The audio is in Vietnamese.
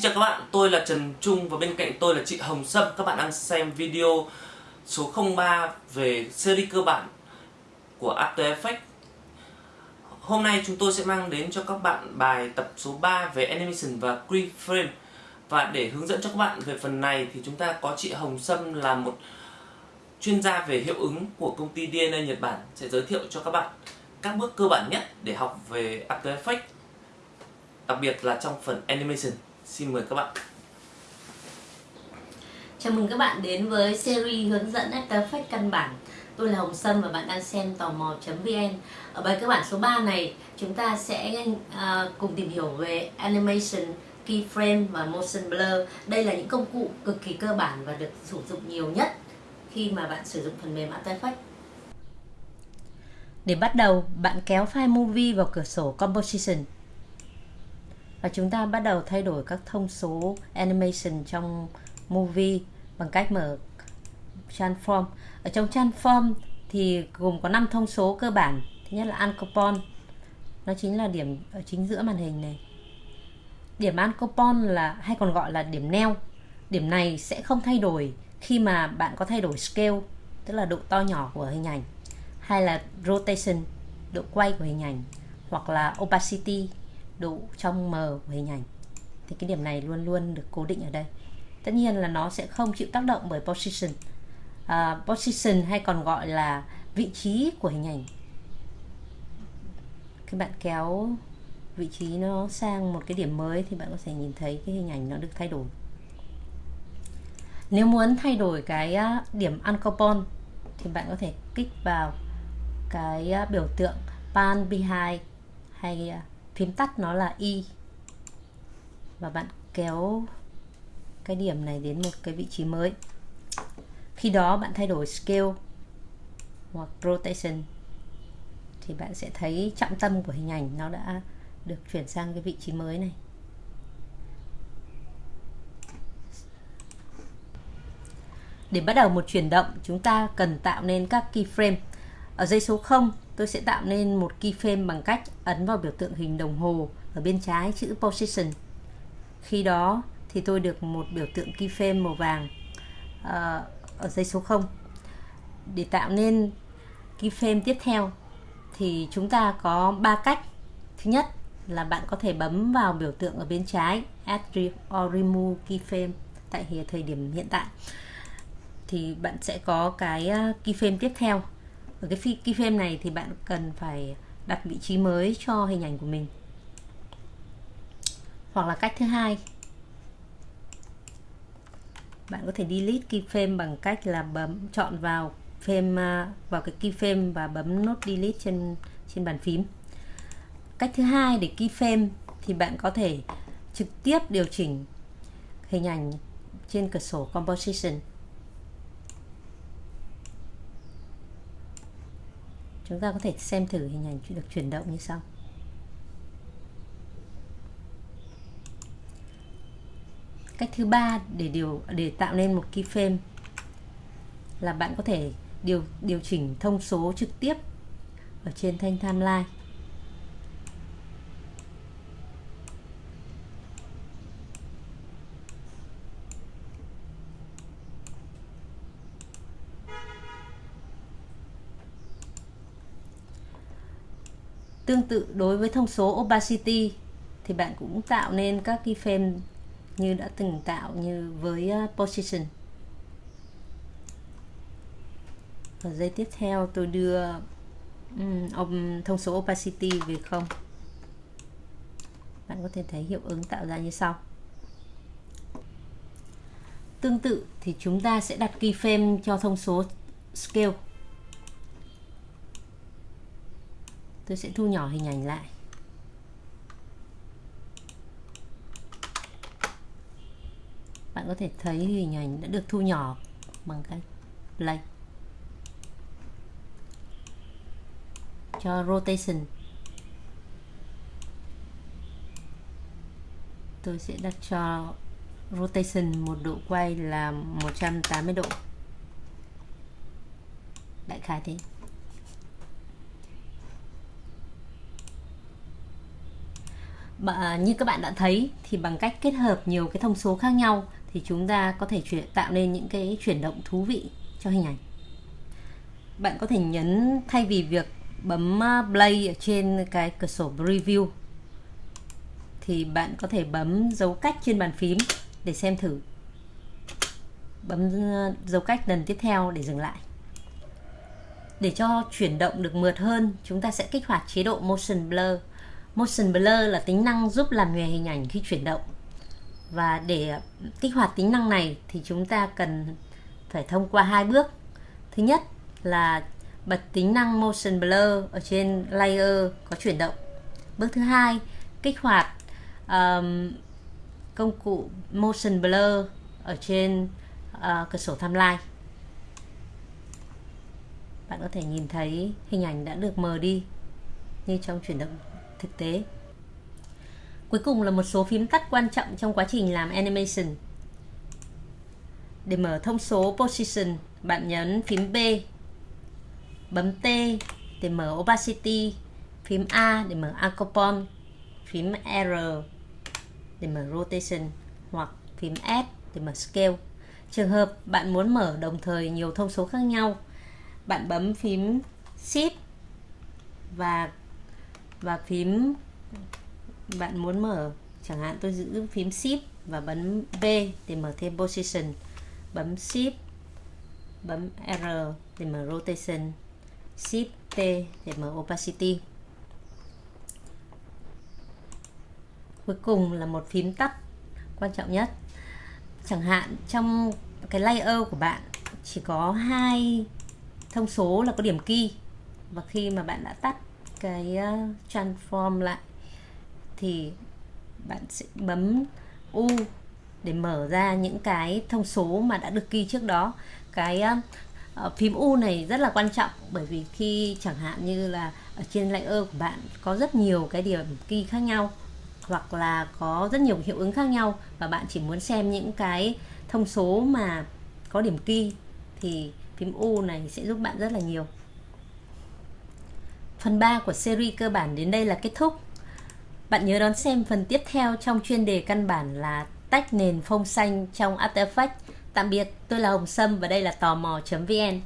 Xin chào các bạn, tôi là Trần Trung và bên cạnh tôi là chị Hồng Sâm. Các bạn đang xem video số 03 về series cơ bản của After Effects. Hôm nay chúng tôi sẽ mang đến cho các bạn bài tập số 3 về Animation và Keyframe. Và để hướng dẫn cho các bạn về phần này thì chúng ta có chị Hồng Sâm là một chuyên gia về hiệu ứng của công ty DNA Nhật Bản sẽ giới thiệu cho các bạn các bước cơ bản nhất để học về After Effects đặc biệt là trong phần Animation. Xin mời các bạn. Chào mừng các bạn đến với series hướng dẫn After Effects căn bản. Tôi là Hồng Sâm và bạn đang xem tò mò.vn. Ở bài cơ bản số 3 này, chúng ta sẽ uh, cùng tìm hiểu về animation, keyframe và motion blur. Đây là những công cụ cực kỳ cơ bản và được sử dụng nhiều nhất khi mà bạn sử dụng phần mềm After Effects. Để bắt đầu, bạn kéo file movie vào cửa sổ Composition và chúng ta bắt đầu thay đổi các thông số animation trong movie bằng cách mở transform ở trong transform thì gồm có 5 thông số cơ bản. Thứ nhất là ancopon. Nó chính là điểm, ở chính giữa màn hình này. Điểm ancopon là, hay còn gọi là điểm neo. Điểm này sẽ không thay đổi khi mà bạn có thay đổi scale, tức là độ to nhỏ của hình ảnh, hay là rotation, độ quay của hình ảnh, hoặc là opacity độ trong mờ của hình ảnh. Thì cái điểm này luôn luôn được cố định ở đây. Tất nhiên là nó sẽ không chịu tác động bởi position. Uh, position hay còn gọi là vị trí của hình ảnh. Khi bạn kéo vị trí nó sang một cái điểm mới thì bạn có thể nhìn thấy cái hình ảnh nó được thay đổi. Nếu muốn thay đổi cái à, điểm uncouple thì bạn có thể kích vào cái à, biểu tượng pan behind hay phím tắt nó là y. Và bạn kéo cái điểm này đến một cái vị trí mới. Khi đó bạn thay đổi scale hoặc rotation thì bạn sẽ thấy trọng tâm của hình ảnh nó đã được chuyển sang cái vị trí mới này. Để bắt đầu một chuyển động, chúng ta cần tạo nên các keyframe. Ở dây số 0 tôi sẽ tạo nên một keyframe bằng cách ấn vào biểu tượng hình đồng hồ ở bên trái chữ position. Khi đó thì tôi được một biểu tượng keyframe màu vàng ờ, ở dây số 0 để tạo nên keyframe tiếp theo thì chúng ta có ba cách. Thứ nhất là bạn có thể bấm vào biểu tượng ở bên trái, add or remove keyframe tại thời điểm hiện tại. Thì bạn sẽ có cái ờ, keyframe tiếp theo ở cái keyframe này thì bạn cần phải đặt vị trí mới cho hình ảnh của mình. Hoặc là cách thứ hai. Bạn có thể delete keyframe bằng cách là bấm, chọn vào frame à, vào cái keyframe và bấm nút delete trên trên bàn phím. Cách thứ hai để keyframe thì bạn có thể trực tiếp điều chỉnh hình ảnh trên cửa sổ composition. Chúng ta có thể xem thử hình ảnh được chuyển động như sau. Cách thứ ba để điều, để tạo nên một keyframe là bạn có thể điều điều chỉnh thông số trực tiếp ở trên thanh timeline. Tương tự đối với thông số opacity thì bạn cũng tạo nên các keyframe như đã từng tạo như với ờ, position. Ở giây tiếp theo tôi đưa um, thông số opacity về không. Bạn có thể thấy hiệu ứng tạo ra như sau. Tương tự thì chúng ta sẽ đặt keyframe cho thông số scale tôi sẽ thu nhỏ hình ảnh lại. Bạn có thể thấy hình ảnh đã được thu nhỏ bằng cách play. Cho rotation. Tôi sẽ đặt cho rotation một độ quay là 180 độ. Đại khái thế. À, như các bạn đã thấy thì bằng cách kết hợp nhiều cái thông số khác nhau thì chúng ta có thể chuyển tạo nên những cái chuyển động thú vị cho hình ảnh. Bạn có thể nhấn thay vì việc bấm à, play ở trên cái cửa sổ preview thì bạn có thể bấm dấu cách trên bàn phím để xem thử. Bấm à, dấu cách lần tiếp theo để dừng lại. Để cho chuyển động được mượt hơn chúng ta sẽ kích hoạt chế độ motion blur motion blur là tính năng giúp làm nhòe hình ảnh khi chuyển động. Và để kích hoạt tính năng này thì chúng ta cần phải thông qua hai bước. Thứ nhất là bật tính năng motion blur ở trên layer có chuyển động. Bước thứ hai kích hoạt um, công cụ motion blur ở trên uh, cửa sổ timeline. Bạn có thể nhìn thấy hình ảnh đã được mờ đi như trong chuyển động thực tế. Cuối cùng là một số phím tắt quan trọng trong quá trình làm animation. Để mở thông số position, bạn nhấn phím B, bấm T để mở opacity, phím A để mở acopon phím R để mở rotation hoặc phím S để mở scale. Trường hợp bạn muốn mở đồng thời nhiều thông số khác nhau, bạn bấm phím shift và và phím bạn muốn mở, chẳng hạn tôi giữ phím shift và bấm V để mở thêm position. Bấm shift, bấm R để mở rotation. Shift T để mở opacity. Cuối cùng là một phím tắt, quan trọng nhất. Chẳng hạn trong cái layer của bạn chỉ có hai thông số là có điểm key. Và khi mà bạn đã tắt cái ờ, transform lại thì bạn sẽ bấm U để mở ra những cái thông số mà đã được ghi trước đó. Cái uh, phím U này rất là quan trọng bởi vì khi chẳng hạn như là ở trên layer của bạn có rất nhiều cái điểm ghi khác nhau hoặc là có rất nhiều hiệu ứng khác nhau và bạn chỉ muốn xem những cái thông số mà có điểm ghi thì phím U này sẽ giúp bạn rất là nhiều. Phần 3 của series cơ bản đến đây là kết thúc. Bạn nhớ đón xem phần tiếp theo trong chuyên đề căn bản là tách nền phông xanh trong After Effects. Tạm biệt, tôi là Hồng Sâm và đây là tò mò.vn.